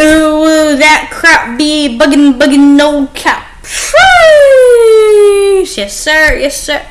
Ooh, that crap be bugging, bugging, no cap. Yes, sir. Yes, sir.